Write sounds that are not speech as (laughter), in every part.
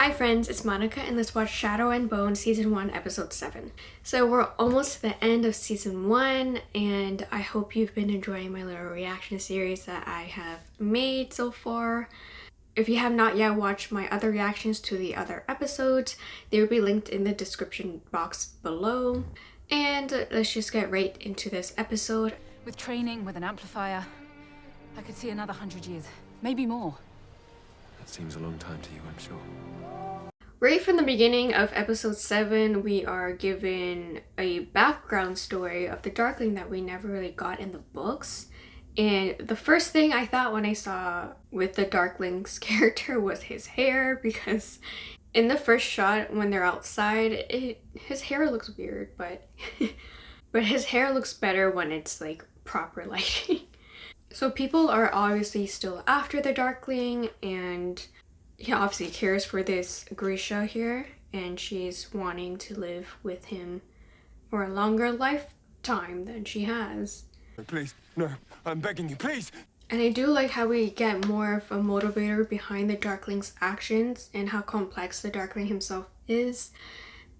Hi friends, it's Monica and let's watch Shadow and Bone season 1 episode 7. So we're almost to the end of season 1 and I hope you've been enjoying my little reaction series that I have made so far. If you have not yet watched my other reactions to the other episodes, they will be linked in the description box below. And let's just get right into this episode. With training, with an amplifier, I could see another hundred years, maybe more. That seems a long time to you, I'm sure. Right from the beginning of episode 7, we are given a background story of the Darkling that we never really got in the books. And the first thing I thought when I saw with the Darkling's (laughs) character was his hair because in the first shot when they're outside, it, his hair looks weird, but (laughs) but his hair looks better when it's like proper (laughs) lighting. so people are obviously still after the Darkling and he obviously cares for this Grisha here and she's wanting to live with him for a longer lifetime than she has. Please, no, I'm begging you, please! And I do like how we get more of a motivator behind the Darkling's actions and how complex the Darkling himself is.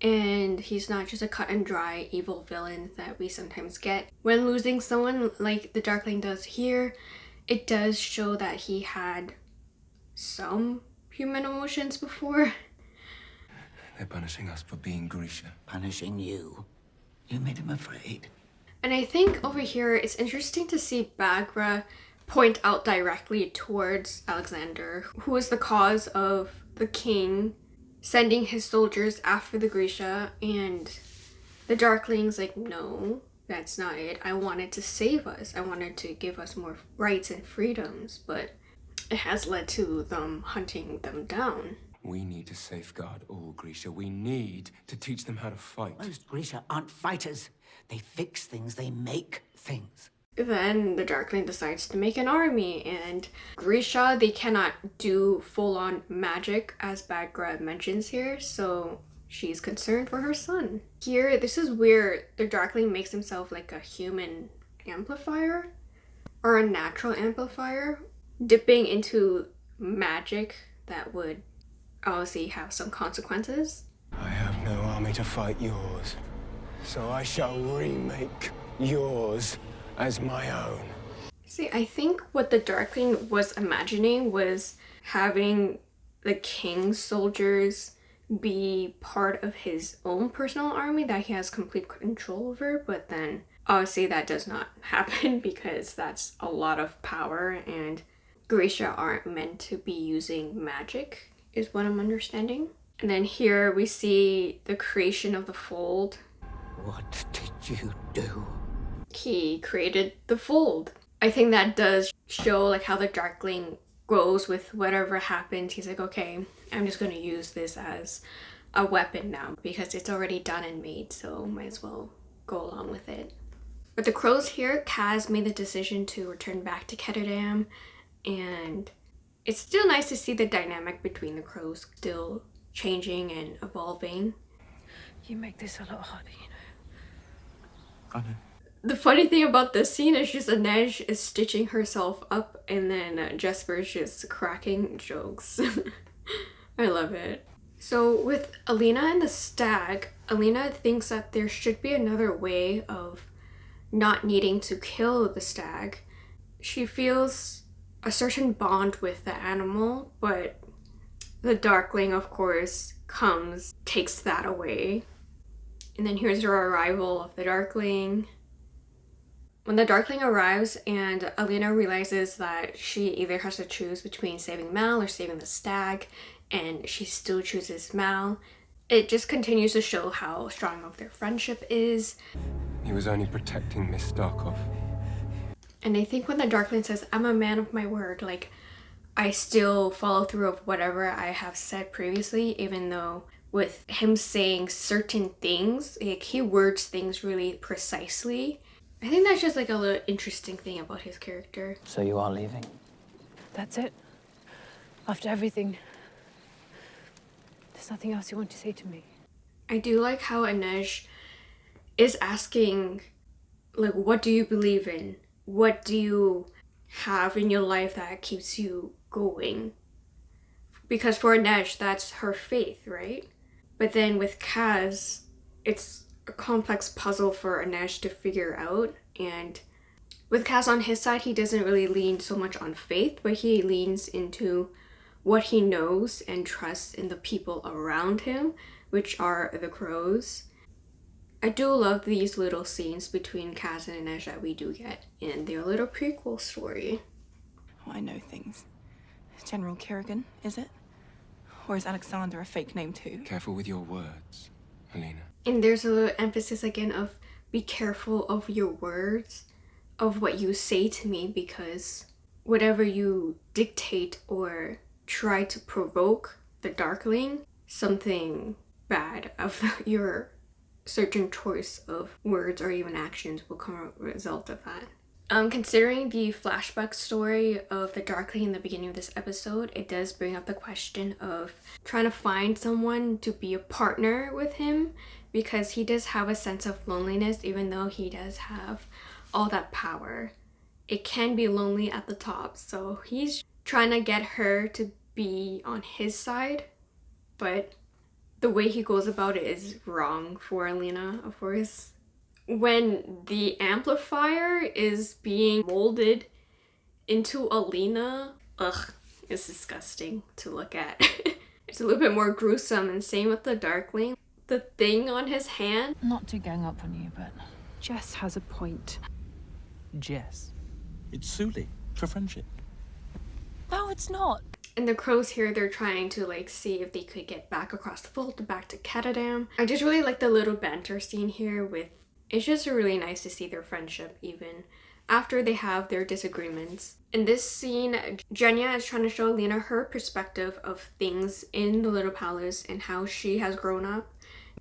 And he's not just a cut and dry evil villain that we sometimes get. When losing someone like the Darkling does here, it does show that he had some human emotions before. They're punishing us for being Grisha. Punishing you? You made him afraid. And I think over here it's interesting to see Baghra point out directly towards Alexander, who is the cause of the king sending his soldiers after the Grisha and the Darkling's like, no, that's not it. I wanted to save us. I wanted to give us more rights and freedoms, but it has led to them hunting them down. We need to safeguard all Grisha. We need to teach them how to fight. Most Grisha aren't fighters. They fix things, they make things. Then the Darkling decides to make an army and Grisha, they cannot do full-on magic as Baghra mentions here, so she's concerned for her son. Here, this is where the Darkling makes himself like a human amplifier or a natural amplifier dipping into magic that would obviously have some consequences. I have no army to fight yours, so I shall remake yours as my own. See, I think what the Darkling was imagining was having the king's soldiers be part of his own personal army that he has complete control over, but then obviously that does not (laughs) happen because that's a lot of power and Grisha aren't meant to be using magic is what I'm understanding. And then here we see the creation of the fold. What did you do? He created the fold. I think that does show like how the Darkling grows with whatever happens. He's like, okay, I'm just going to use this as a weapon now because it's already done and made, so might as well go along with it. But the crows here, Kaz made the decision to return back to Ketterdam and it's still nice to see the dynamic between the crows still changing and evolving. You make this a lot harder, you know. I know. The funny thing about this scene is just Inej is stitching herself up and then uh, Jesper's just cracking jokes. (laughs) I love it. So with Alina and the stag, Alina thinks that there should be another way of not needing to kill the stag. She feels a certain bond with the animal, but the Darkling, of course, comes, takes that away. And then here's your arrival of the Darkling. When the Darkling arrives and Alina realizes that she either has to choose between saving Mal or saving the stag, and she still chooses Mal, it just continues to show how strong of their friendship is. He was only protecting Miss Starkov. And I think when the Darkling says, I'm a man of my word, like, I still follow through of whatever I have said previously, even though with him saying certain things, like, he words things really precisely. I think that's just like a little interesting thing about his character. So you are leaving? That's it? After everything? There's nothing else you want to say to me? I do like how Inej is asking, like, what do you believe in? What do you have in your life that keeps you going because for Inej, that's her faith, right? But then with Kaz, it's a complex puzzle for Inej to figure out. And with Kaz on his side, he doesn't really lean so much on faith, but he leans into what he knows and trusts in the people around him, which are the crows. I do love these little scenes between Kaz and Inej that we do get in their little prequel story. Oh, I know things. General Kirigan, is it? Or is Alexander a fake name too? Careful with your words, Alina. And there's a little emphasis again of be careful of your words, of what you say to me, because whatever you dictate or try to provoke the Darkling, something bad of (laughs) your certain choice of words or even actions will come a result of that. Um, considering the flashback story of the Darkling in the beginning of this episode, it does bring up the question of trying to find someone to be a partner with him because he does have a sense of loneliness even though he does have all that power. It can be lonely at the top, so he's trying to get her to be on his side, but the way he goes about it is wrong for Alina, of course. When the amplifier is being molded into Alina, ugh, it's disgusting to look at. (laughs) it's a little bit more gruesome and same with the Darkling. The thing on his hand. Not to gang up on you, but Jess has a point. Jess. It's Suli for friendship. No, it's not. And the crows here, they're trying to like see if they could get back across the fold, back to Ketterdam. I just really like the little banter scene here with, it's just really nice to see their friendship even after they have their disagreements. In this scene, Genya is trying to show Lena her perspective of things in the Little Palace and how she has grown up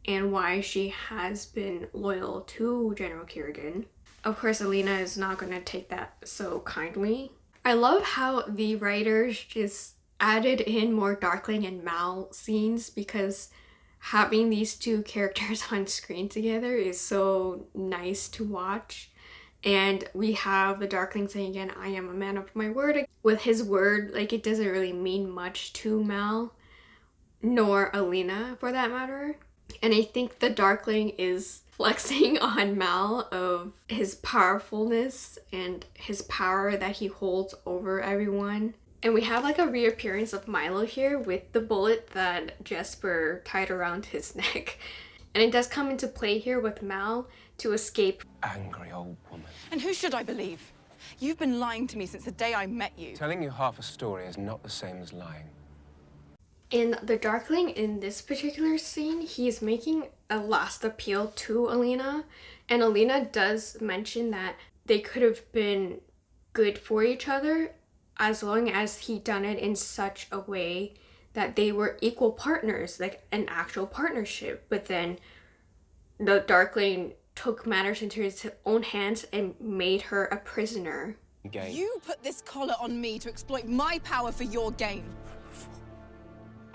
and why she has been loyal to General Kirigan. Of course, Alina is not going to take that so kindly. I love how the writers just added in more Darkling and Mal scenes because having these two (laughs) characters on screen together is so nice to watch. And we have the Darkling saying again, I am a man of my word. With his word, like it doesn't really mean much to Mal, nor Alina for that matter. And I think the Darkling is (laughs) flexing on Mal of his powerfulness and his power that he holds over everyone. And we have like a reappearance of Milo here with the bullet that Jesper tied around his (laughs) neck. And it does come into play here with Mal to escape. Angry old woman. And who should I believe? You've been lying to me since the day I met you. Telling you half a story is not the same as lying. In the Darkling, in this particular scene, he's making a last appeal to Alina. And Alina does mention that they could have been good for each other as long as he done it in such a way that they were equal partners, like an actual partnership. But then the Darkling took matters into his own hands and made her a prisoner. Game. You put this collar on me to exploit my power for your gain. For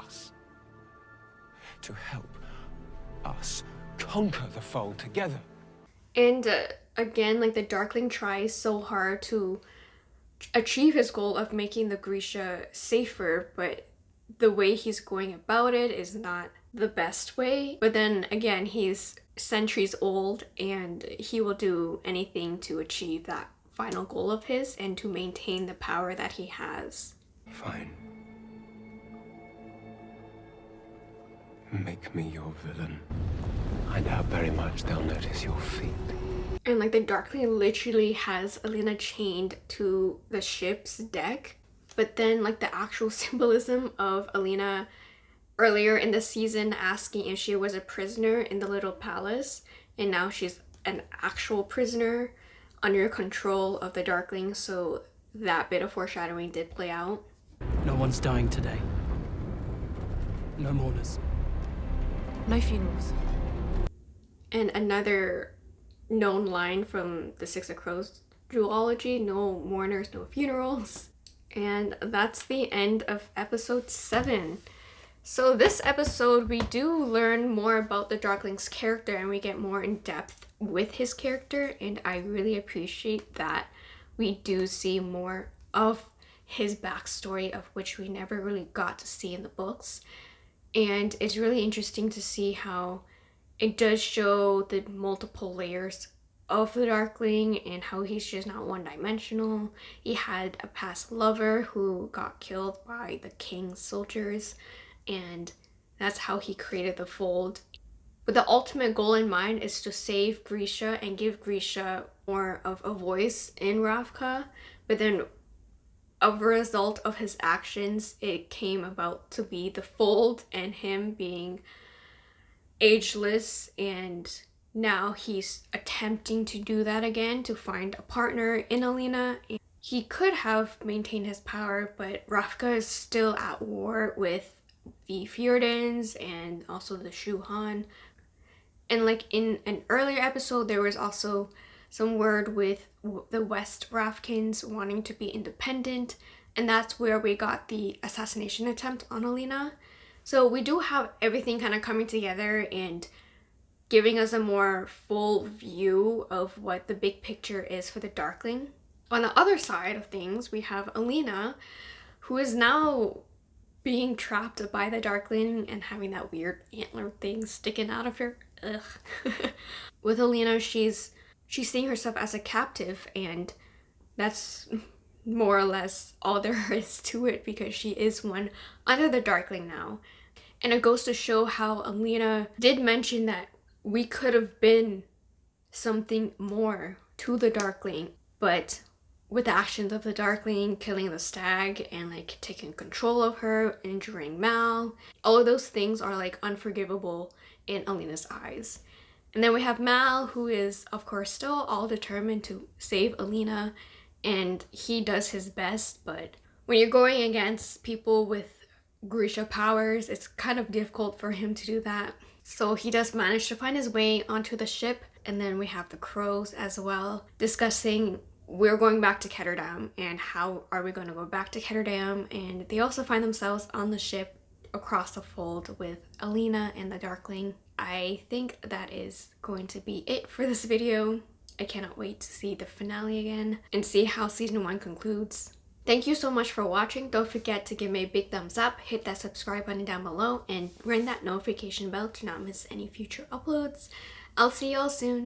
us. To help us conquer the fold together. And uh, again, like the Darkling tries so hard to achieve his goal of making the Grisha safer, but the way he's going about it is not the best way. But then again, he's centuries old and he will do anything to achieve that final goal of his and to maintain the power that he has. Fine. Make me your villain. I doubt very much they'll notice your feet. And like the Darkling literally has Alina chained to the ship's deck. But then like the actual (laughs) symbolism of Alina earlier in the season asking if she was a prisoner in the little palace and now she's an actual prisoner under control of the Darkling so that bit of foreshadowing did play out. No one's dying today. No mourners. No funerals. And another known line from the Six of Crows duology, no mourners, no funerals. And that's the end of episode 7. So this episode, we do learn more about the Darkling's character and we get more in depth with his character and I really appreciate that we do see more of his backstory of which we never really got to see in the books. And it's really interesting to see how it does show the multiple layers of the Darkling and how he's just not one dimensional. He had a past lover who got killed by the king's soldiers, and that's how he created the fold. But the ultimate goal in mind is to save Grisha and give Grisha more of a voice in Ravka. But then, as a result of his actions, it came about to be the fold and him being ageless and now he's attempting to do that again to find a partner in Alina. He could have maintained his power, but Ravka is still at war with the Fjerdans and also the Shu-Han. And like in an earlier episode, there was also some word with the West Ravkans wanting to be independent, and that's where we got the assassination attempt on Alina. So we do have everything kind of coming together and giving us a more full view of what the big picture is for the Darkling. On the other side of things, we have Alina, who is now being trapped by the Darkling and having that weird antler thing sticking out of her. Ugh. (laughs) With Alina, she's she's seeing herself as a captive and that's more or less all there (laughs) is to it because she is one under the Darkling now. And it goes to show how Alina did mention that we could have been something more to the Darkling, but with the actions of the Darkling, killing the stag and like taking control of her, injuring Mal, all of those things are like unforgivable in Alina's eyes. And then we have Mal, who is of course still all determined to save Alina, and he does his best, but when you're going against people with Grisha powers, it's kind of difficult for him to do that. So he does manage to find his way onto the ship and then we have the crows as well discussing we're going back to Ketterdam and how are we going to go back to Ketterdam and they also find themselves on the ship across the fold with Alina and the Darkling. I think that is going to be it for this video. I cannot wait to see the finale again and see how season 1 concludes. Thank you so much for watching. Don't forget to give me a big thumbs up, hit that subscribe button down below, and ring that notification bell to not miss any future uploads. I'll see y'all soon.